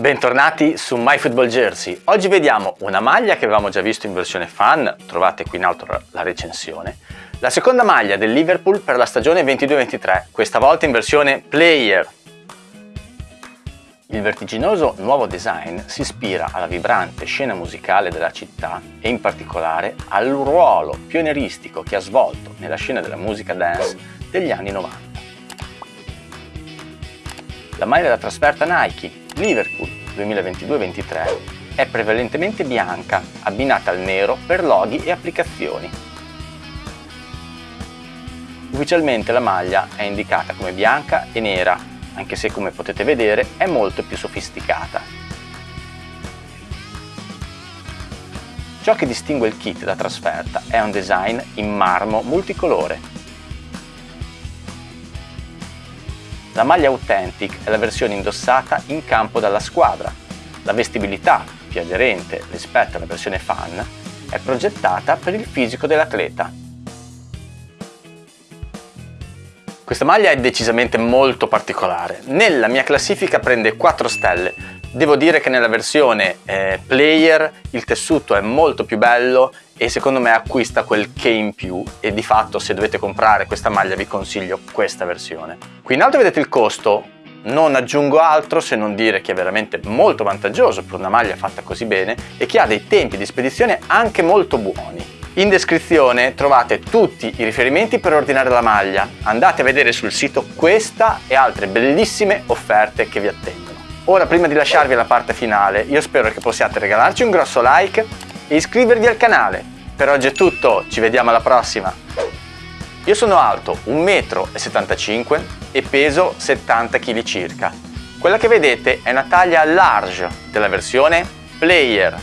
Bentornati su MyFootballJersey. Oggi vediamo una maglia che avevamo già visto in versione fan, trovate qui in alto la recensione. La seconda maglia del Liverpool per la stagione 22-23, questa volta in versione player. Il vertiginoso nuovo design si ispira alla vibrante scena musicale della città e in particolare al ruolo pionieristico che ha svolto nella scena della musica dance degli anni 90. La maglia da trasferta Nike Liverpool 2022-23 è prevalentemente bianca, abbinata al nero per loghi e applicazioni. Ufficialmente la maglia è indicata come bianca e nera, anche se come potete vedere è molto più sofisticata. Ciò che distingue il kit da trasferta è un design in marmo multicolore La maglia Authentic è la versione indossata in campo dalla squadra. La vestibilità, più aderente rispetto alla versione fan, è progettata per il fisico dell'atleta. Questa maglia è decisamente molto particolare. Nella mia classifica prende 4 stelle. Devo dire che nella versione eh, player il tessuto è molto più bello e secondo me acquista quel che in più e di fatto se dovete comprare questa maglia vi consiglio questa versione. Qui in alto vedete il costo, non aggiungo altro se non dire che è veramente molto vantaggioso per una maglia fatta così bene e che ha dei tempi di spedizione anche molto buoni. In descrizione trovate tutti i riferimenti per ordinare la maglia, andate a vedere sul sito questa e altre bellissime offerte che vi attendono. Ora prima di lasciarvi alla parte finale io spero che possiate regalarci un grosso like e iscrivervi al canale. Per oggi è tutto, ci vediamo alla prossima! Io sono alto 1,75 m e peso 70 kg circa. Quella che vedete è una taglia large della versione Player